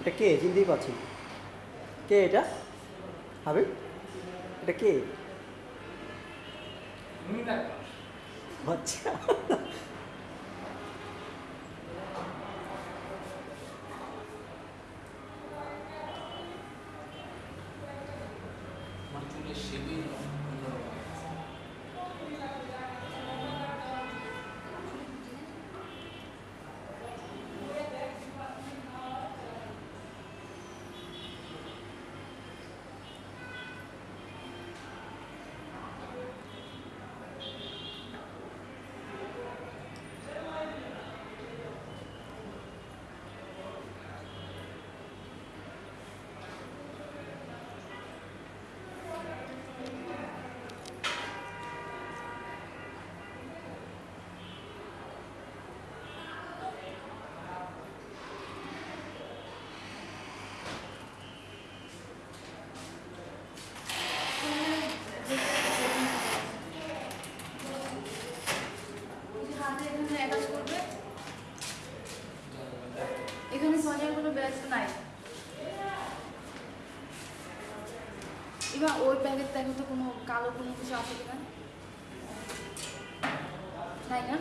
এটা কে? চিনতেই পারছি কে এটা? হাবিব? এটা কে? আচ্ছা। আমার চুলের শেপই এখানে সোনিয়ার কোনো ব্যস্ত নাই। এবার ওই ব্যাগের দেখো তো কোনো কালো কোনো কিছু আছে কিনা? তাই না?